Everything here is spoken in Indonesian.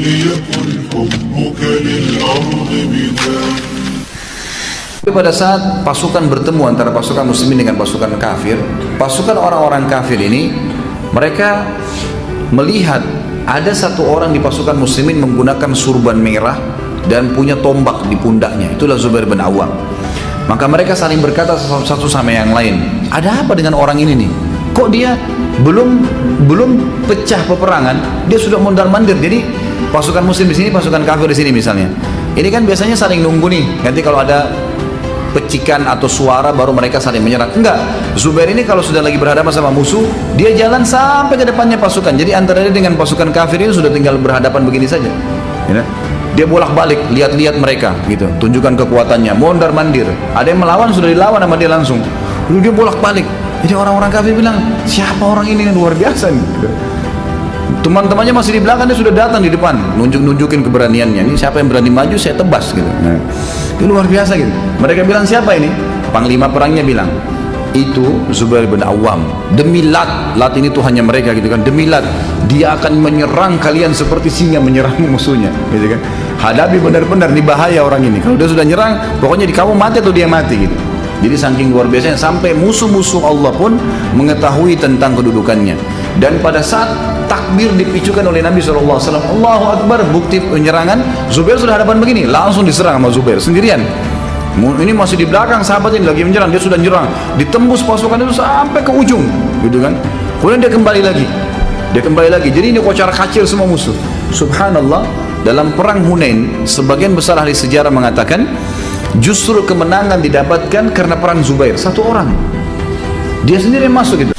ليكن حبك للأرض بداد Tapi pada saat pasukan bertemu antara pasukan muslimin dengan pasukan kafir, pasukan orang-orang kafir ini mereka melihat ada satu orang di pasukan muslimin menggunakan surban merah dan punya tombak di pundaknya. Itulah Zubair bin Awam. Maka mereka saling berkata satu sama yang lain, ada apa dengan orang ini nih? Kok dia belum belum pecah peperangan, dia sudah mondar mandir. Jadi pasukan muslim di sini, pasukan kafir di sini misalnya. Ini kan biasanya saling nunggu nih. Nanti kalau ada pecikan atau suara baru mereka saling menyerang. Enggak. Zubair ini kalau sudah lagi berhadapan sama musuh, dia jalan sampai ke depannya pasukan. Jadi antara dia dengan pasukan kafir ini sudah tinggal berhadapan begini saja. Ya. Dia bolak-balik, lihat-lihat mereka gitu, tunjukkan kekuatannya, mondar mandir. Ada yang melawan sudah dilawan sama dia langsung. Lalu dia bolak-balik. Jadi orang-orang kafir bilang, siapa orang ini yang luar biasa nih? Teman-temannya masih di belakang dia sudah datang di depan, nunjuk-nunjukin keberaniannya. Ini siapa yang berani maju saya tebas gitu. Nah, itu luar biasa gitu. Mereka bilang siapa ini? Panglima perangnya bilang, itu Zubair bin Awam. Demi Lat, Lat ini Tuhannya mereka gitu kan. Demi Lat, dia akan menyerang kalian seperti singa menyerang musuhnya, gitu kan. Hadapi benar-benar ini bahaya orang ini. Kalau dia sudah nyerang, pokoknya di kamu mati atau dia mati gitu. Jadi saking luar biasanya sampai musuh-musuh Allah pun mengetahui tentang kedudukannya. Dan pada saat takbir dipicukan oleh Nabi SAW Allahu Akbar bukti penyerangan Zubair sudah hadapan begini langsung diserang sama Zubair sendirian. Ini masih di belakang sahabat ini lagi menyerang dia sudah menyerang. Ditembus pasukan itu sampai ke ujung gitu kan. Kemudian dia kembali lagi. Dia kembali lagi. Jadi ini kocar kacir semua musuh. Subhanallah dalam perang Hunain sebagian besar ahli sejarah mengatakan justru kemenangan didapatkan karena peran Zubair satu orang. Dia sendiri masuk gitu